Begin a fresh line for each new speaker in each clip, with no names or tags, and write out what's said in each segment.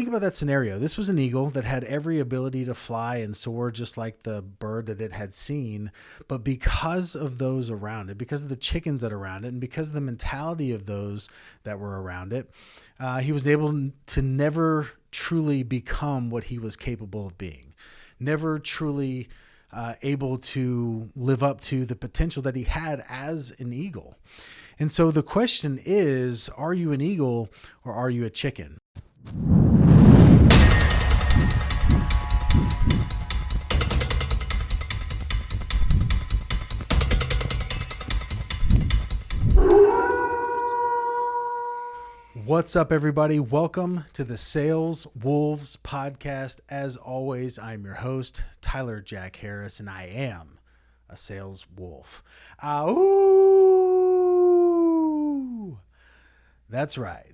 think about that scenario. This was an eagle that had every ability to fly and soar just like the bird that it had seen. But because of those around it, because of the chickens that around it, and because of the mentality of those that were around it, uh, he was able to never truly become what he was capable of being, never truly uh, able to live up to the potential that he had as an eagle. And so the question is are you an eagle or are you a chicken? What's up, everybody? Welcome to the Sales Wolves podcast. As always, I'm your host, Tyler Jack Harris, and I am a sales wolf. Uh, ooh, that's right.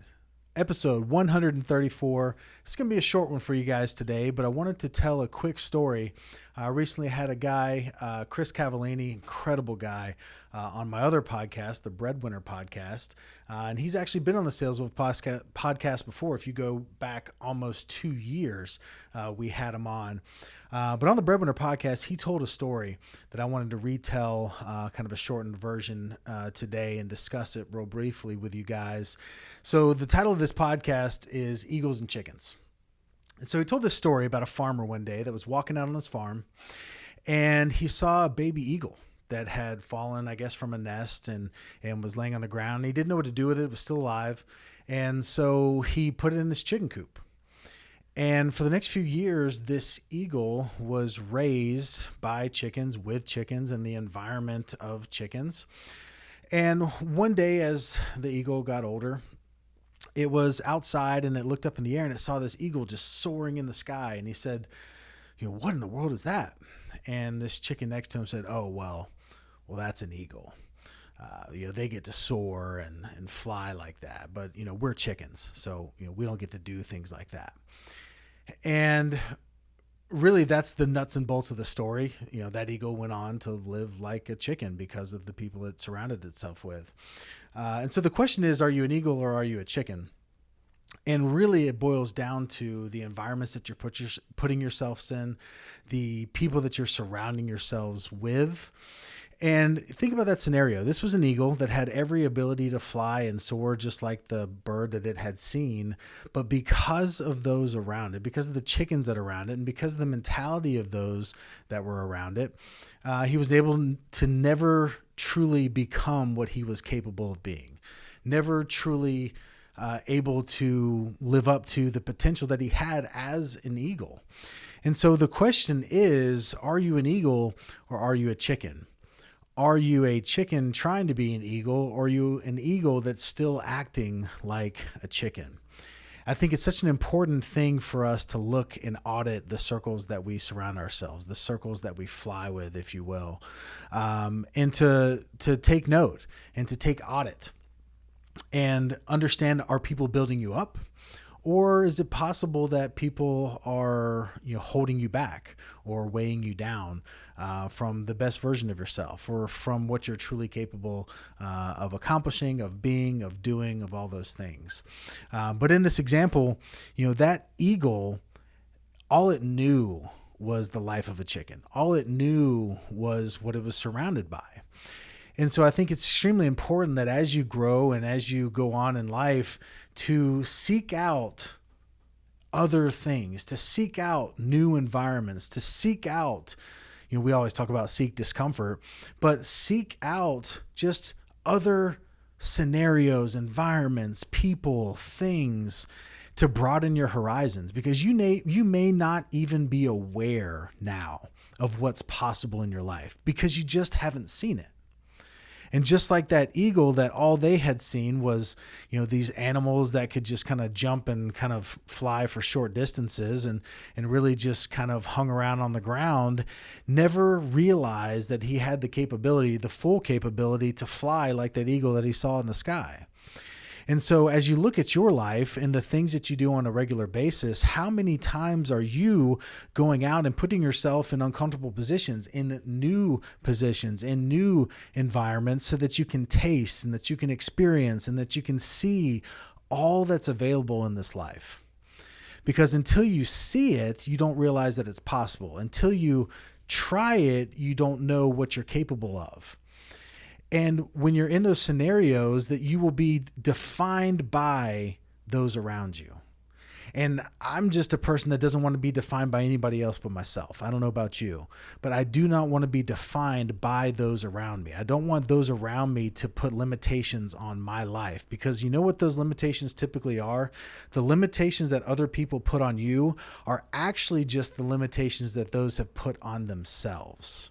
Episode 134. It's going to be a short one for you guys today, but I wanted to tell a quick story. I recently had a guy, uh, Chris Cavallini, incredible guy, uh, on my other podcast, the Breadwinner podcast. Uh, and he's actually been on the Sales Wolf podcast before. If you go back almost two years, uh, we had him on. Uh, but on the Breadwinner podcast, he told a story that I wanted to retell, uh, kind of a shortened version today, and discuss it real briefly with you guys. So, the title of this podcast is Eagles and Chickens. And so, he told this story about a farmer one day that was walking out on his farm and he saw a baby eagle that had fallen, I guess, from a nest and and was laying on the ground. He didn't know what to do with it; it was still alive, and so he put it in his chicken coop. And for the next few years, this eagle was raised by chickens, with chickens, in the environment of chickens. And one day, as the eagle got older, it was outside and it looked up in the air and it saw this eagle just soaring in the sky. And he said, You know, what in the world is that? And this chicken next to him said, Oh, well, well, that's an eagle. Uh, you know, they get to soar and, and fly like that. But, you know, we're chickens. So, you know, we don't get to do things like that. And really that's the nuts and bolts of the story. You know, that eagle went on to live like a chicken because of the people it surrounded itself with. Uh, and so the question is, are you an eagle or are you a chicken? And really, it boils down to the environments that you're put your, putting yourselves in, the people that you're surrounding yourselves with. And think about that scenario. This was an eagle that had every ability to fly and soar just like the bird that it had seen. But because of those around it, because of the chickens that around it, and because of the mentality of those that were around it, uh, he was able to never truly become what he was capable of being, never truly uh, able to live up to the potential that he had as an eagle. And so the question is are you an eagle or are you a chicken? are you a chicken trying to be an eagle or are you an eagle that's still acting like a chicken? I think it's such an important thing for us to look and audit the circles that we surround ourselves, the circles that we fly with, if you will, um, and to to take note and to take audit and understand: Are people building you up? or is it possible that people are you know holding you back or weighing you down uh, from the best version of yourself or from what you're truly capable uh, of accomplishing of being of doing of all those things? Uh, but in this example you know that eagle all it knew was the life of a chicken. All it knew was what it was surrounded by and so I think it's extremely important that as you grow and as you go on in life, to seek out other things, to seek out new environments, to seek out, you know, we always talk about seek discomfort, but seek out just other scenarios, environments, people, things to broaden your horizons because you may you may not even be aware now of what's possible in your life because you just haven't seen it. And just like that eagle, that all they had seen was, you know, these animals that could just kind of jump and kind of fly for short distances and, and really just kind of hung around on the ground, never realized that he had the capability, the full capability to fly like that eagle that he saw in the sky. And so, as you look at your life and the things that you do on a regular basis, how many times are you going out and putting yourself in uncomfortable positions, in new positions, in new environments, so that you can taste and that you can experience and that you can see all that's available in this life? because until you see it, you don't realize that it's possible. Until you try it, you don't know what you're capable of. And when you're in those scenarios, that you will be defined by those around you. And I'm just a person that doesn't want to be defined by anybody else but myself. I don't know about you, but I do not want to be defined by those around me. I don't want those around me to put limitations on my life because you know what those limitations typically are? The limitations that other people put on you are actually just the limitations that those have put on themselves.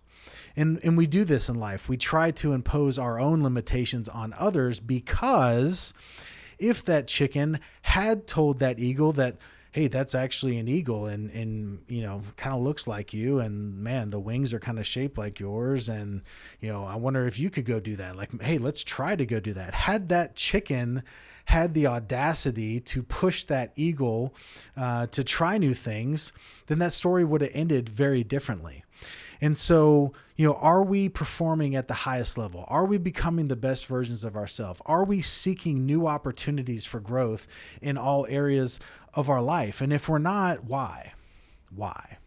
And, and we do this in life. We try to impose our own limitations on others because if that chicken had told that eagle that hey that's actually an eagle and and you know kind of looks like you and man the wings are kind of shaped like yours and you know i wonder if you could go do that like hey let's try to go do that had that chicken had the audacity to push that eagle uh, to try new things then that story would have ended very differently and so, you know, are we performing at the highest level? Are we becoming the best versions of ourselves? Are we seeking new opportunities for growth in all areas of our life? And if we're not, why? Why?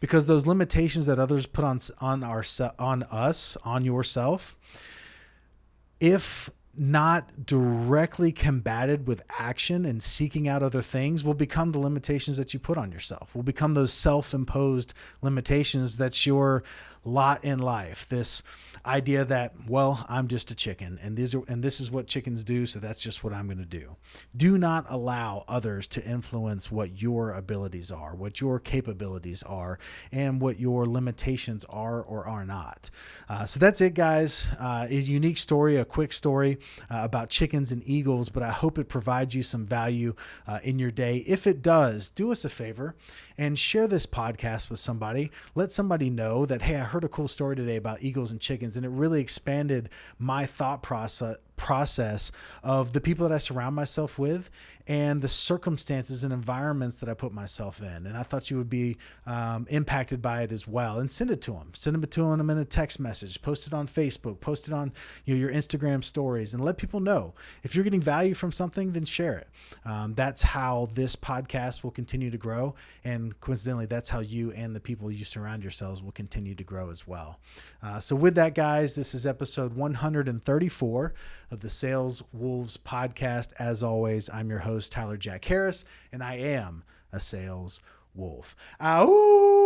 Because those limitations that others put on on our on us, on yourself, if not directly combated with action and seeking out other things will become the limitations that you put on yourself will become those self-imposed limitations that's your lot in life this idea that well i'm just a chicken and these are and this is what chickens do so that's just what i'm going to do. Do not allow others to influence what your abilities are what your capabilities are and what your limitations are or are not. Uh, so that's it guys. Uh, a unique story a quick story uh, about chickens and eagles but i hope it provides you some value uh, in your day. If it does do us a favor and share this podcast with somebody. Let somebody know that, hey, I heard a cool story today about eagles and chickens, and it really expanded my thought process process of the people that I surround myself with and the circumstances and environments that I put myself in. And I thought you would be um, impacted by it as well. And send it to them. Send it to them in a text message. Post it on Facebook. Post it on you know, your Instagram stories, and let people know if you're getting value from something. Then share it. Um, that's how this podcast will continue to grow, and coincidentally, that's how you and the people you surround yourselves will continue to grow as well. Uh, so, with that, guys, this is episode 134 of the Sales Wolves podcast. As always, I'm your host, Tyler Jack Harris, and I am a sales wolf. Ow!